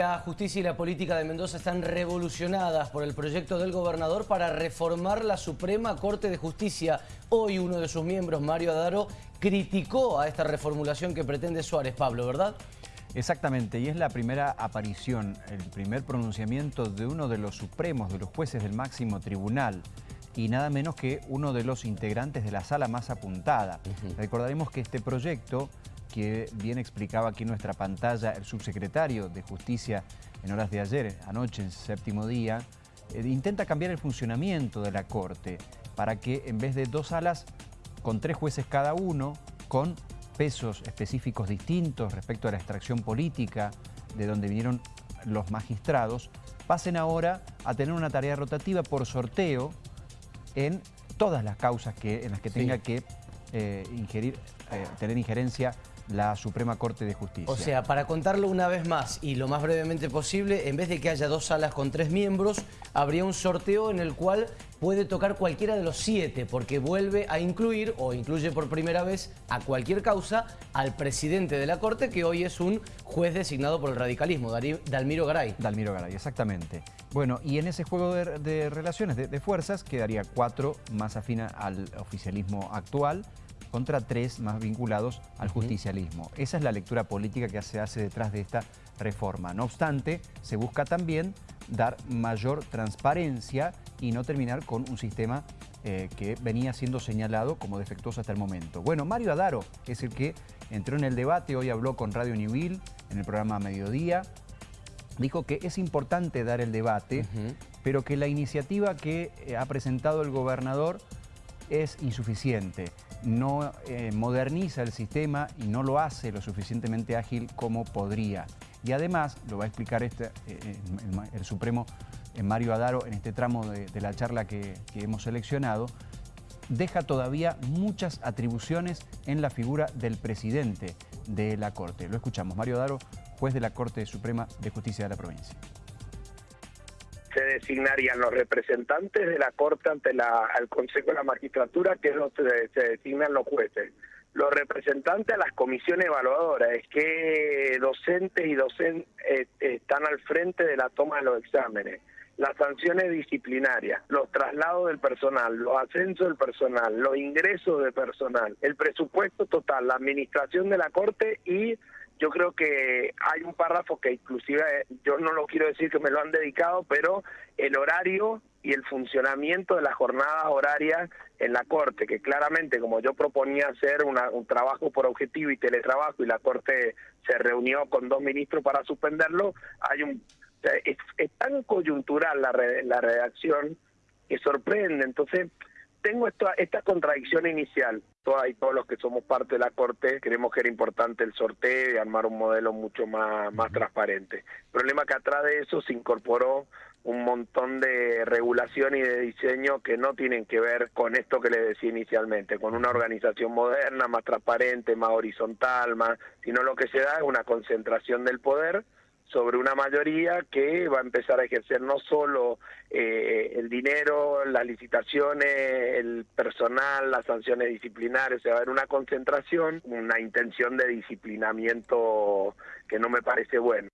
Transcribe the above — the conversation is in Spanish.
La justicia y la política de Mendoza están revolucionadas por el proyecto del gobernador para reformar la Suprema Corte de Justicia. Hoy uno de sus miembros, Mario Adaro, criticó a esta reformulación que pretende Suárez, Pablo, ¿verdad? Exactamente, y es la primera aparición, el primer pronunciamiento de uno de los supremos, de los jueces del máximo tribunal, y nada menos que uno de los integrantes de la sala más apuntada. Recordaremos que este proyecto que bien explicaba aquí en nuestra pantalla el subsecretario de Justicia en horas de ayer, anoche en séptimo día, eh, intenta cambiar el funcionamiento de la Corte para que en vez de dos salas con tres jueces cada uno, con pesos específicos distintos respecto a la extracción política de donde vinieron los magistrados, pasen ahora a tener una tarea rotativa por sorteo en todas las causas que, en las que tenga que eh, ingerir, eh, tener injerencia la Suprema Corte de Justicia. O sea, para contarlo una vez más y lo más brevemente posible, en vez de que haya dos salas con tres miembros, habría un sorteo en el cual puede tocar cualquiera de los siete, porque vuelve a incluir, o incluye por primera vez, a cualquier causa, al presidente de la Corte, que hoy es un juez designado por el radicalismo, Dalmiro Garay. Dalmiro Garay, exactamente. Bueno, y en ese juego de, relaciones, de, de fuerzas, quedaría cuatro más afina al oficialismo actual, contra tres más vinculados al justicialismo. Esa es la lectura política que se hace detrás de esta reforma. No obstante, se busca también dar mayor transparencia y no terminar con un sistema eh, que venía siendo señalado como defectuoso hasta el momento. Bueno, Mario Adaro es el que entró en el debate, hoy habló con Radio Newville en el programa Mediodía, dijo que es importante dar el debate, pero que la iniciativa que eh, ha presentado el gobernador es insuficiente no eh, moderniza el sistema y no lo hace lo suficientemente ágil como podría. Y además, lo va a explicar este, eh, eh, el, Supremo Mario Adaro en este tramo de, la charla que, hemos seleccionado, deja todavía muchas atribuciones en la figura del presidente de la Corte. Lo escuchamos, Mario Adaro, juez de la Corte Suprema de Justicia de la provincia designarían los representantes de la Corte ante la, el Consejo de la Magistratura, que es donde se, designan los jueces. Los representantes a las comisiones evaluadoras, es que docentes y docentes eh, están al frente de la toma de los exámenes. Las sanciones disciplinarias, los traslados del personal, los ascensos del personal, los ingresos de personal, el presupuesto total, la administración de la Corte y creo que hay un párrafo que inclusive yo no lo quiero decir que me lo han dedicado, pero el horario y el funcionamiento de las jornadas horarias en la Corte, que claramente como yo proponía hacer un trabajo por objetivo y teletrabajo y la Corte se reunió con dos ministros para suspenderlo, hay un es, tan coyuntural la, la redacción que sorprende. Entonces, tengo esta, esta contradicción inicial. Todas y todos los que somos parte de la Corte creemos que era importante el sorteo y armar un modelo mucho más, más transparente. El problema que atrás de eso se incorporó un montón de regulación y de diseño que no tienen que ver con esto que les decía inicialmente, con una organización moderna, más transparente, más horizontal, más, sino lo que se da es una concentración del poder sobre una mayoría que va a empezar a ejercer no solo eh, el dinero, las licitaciones, el personal, las sanciones disciplinarias, se va a haber una concentración, una intención de disciplinamiento que no me parece bueno.